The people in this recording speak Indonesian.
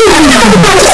Tuhan yang